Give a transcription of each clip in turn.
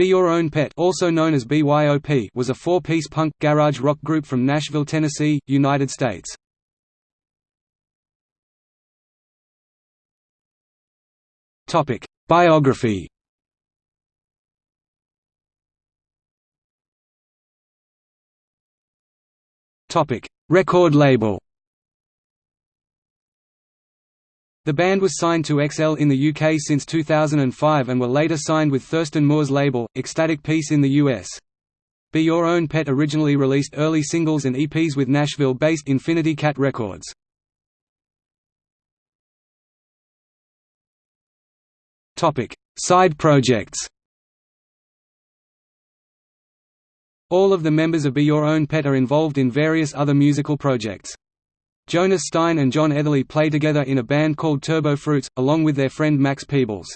Be Your Own Pet also known as BYOP was a four-piece punk, garage rock group from Nashville, Tennessee, United States. Biography Record label The band was signed to XL in the UK since 2005 and were later signed with Thurston Moore's label, Ecstatic Peace in the US. Be Your Own Pet originally released early singles and EPs with Nashville-based Infinity Cat Records. Side projects All of the members of Be Your Own Pet are involved in various other musical projects. Jonas Stein and John Eatherly play together in a band called Turbo Fruits, along with their friend Max Peebles.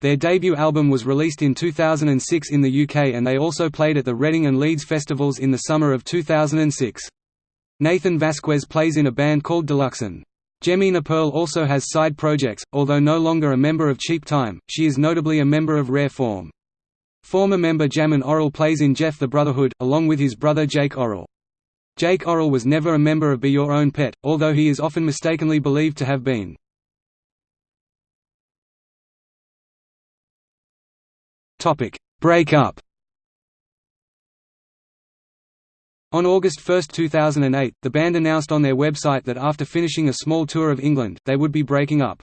Their debut album was released in 2006 in the UK and they also played at the Reading and Leeds festivals in the summer of 2006. Nathan Vasquez plays in a band called Deluxon. Jemina Pearl also has side projects, although no longer a member of Cheap Time, she is notably a member of Rare Form. Former member Jamin Orrall plays in Jeff the Brotherhood, along with his brother Jake Orrall. Jake Orrall was never a member of Be Your Own Pet, although he is often mistakenly believed to have been. Break up On August 1, 2008, the band announced on their website that after finishing a small tour of England, they would be breaking up.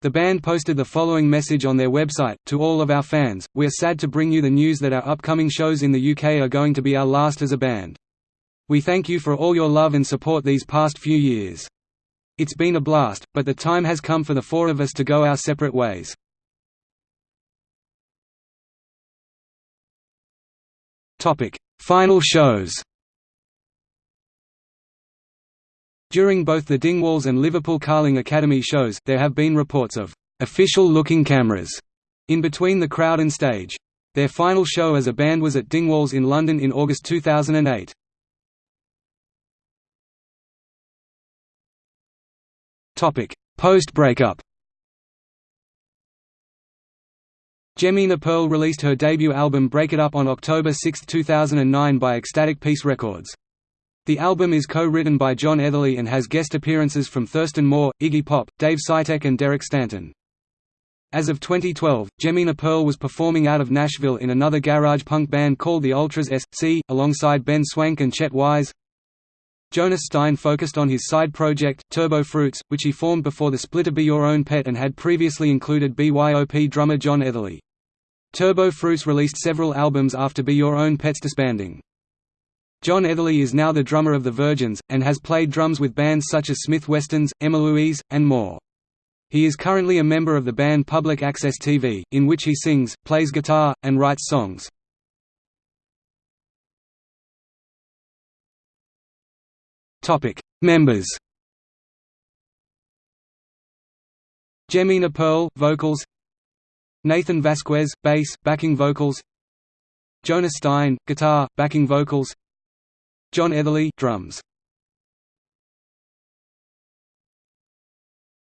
The band posted the following message on their website, To all of our fans, we are sad to bring you the news that our upcoming shows in the UK are going to be our last as a band. We thank you for all your love and support these past few years. It's been a blast, but the time has come for the four of us to go our separate ways. Final shows During both the Dingwalls and Liverpool Carling Academy shows, there have been reports of official-looking cameras in between the crowd and stage. Their final show as a band was at Dingwalls in London in August 2008. Post-breakup Jemina Pearl released her debut album Break It Up on October 6, 2009 by Ecstatic Peace Records. The album is co-written by John Eatherly and has guest appearances from Thurston Moore, Iggy Pop, Dave Sitek and Derek Stanton. As of 2012, Jemina Pearl was performing out of Nashville in another garage punk band called the Ultras S.C., alongside Ben Swank and Chet Weise. Jonas Stein focused on his side project, Turbo Fruits, which he formed before the split of Be Your Own Pet and had previously included BYOP drummer John Eatherly. Turbo Fruits released several albums after Be Your Own Pet's disbanding. John Eatherly is now the drummer of The Virgins, and has played drums with bands such as Smith Westerns, Emma Louise, and more. He is currently a member of the band Public Access TV, in which he sings, plays guitar, and writes songs. Topic: Members. Jemina Pearl, vocals. Nathan Vasquez, bass, backing vocals. Jonas Stein, guitar, backing vocals. John Eatherly, drums.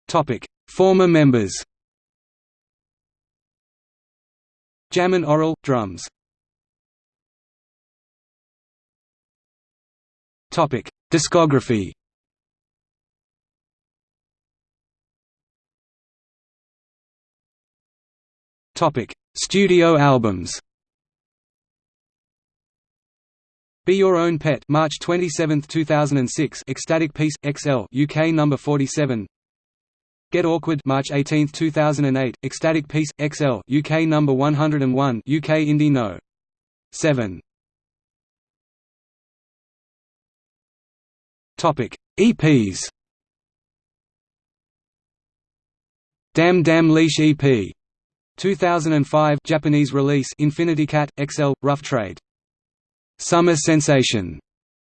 Topic: Former members. Jamin Orrall, drums. Topic: Discography Topic: Studio albums. Be Your Own Pet, March 27, 2006. Ecstatic Peace XL, UK number 47. Get Awkward, March 18, 2008. Ecstatic Peace XL, UK number 101. UK Indie No. 7. Topic: EPs. Dam Damn Leash EP. 2005 Japanese release Infinity Cat XL Rough Trade. Summer Sensation.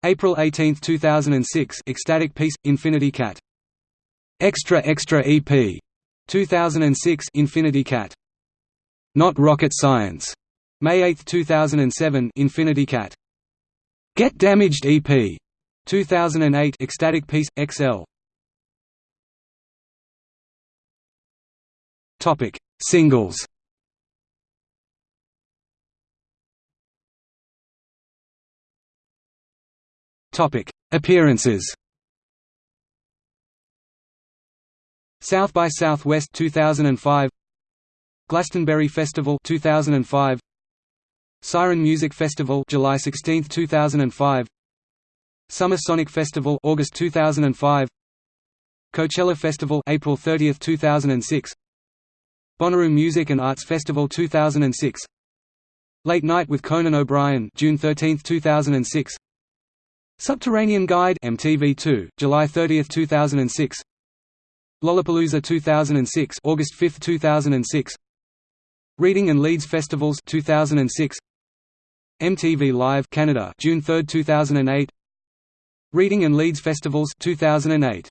April 18, 2006 Ecstatic Peace Infinity Cat. Extra Extra EP. 2006 Infinity Cat. Not Rocket Science. May 8, 2007 Infinity Cat. Get Damaged EP. 2008 Ecstatic Peace XL. Topic: Singles. Topic: Appearances. South by Southwest 2005 Glastonbury Festival 2005 Siren Music Festival July 16, 2005 Summer Sonic Festival August 2005 Coachella Festival April 30, 2006 Bonnaroo Music and Arts Festival 2006 Late Night with Conan O'Brien June 13, 2006 Subterranean Guide MTV2 July 30, 2006 Lollapalooza 2006 August 5, 2006 Reading and Leeds Festivals 2006 MTV Live Canada June 3, 2008 Reading and Leeds Festivals 2008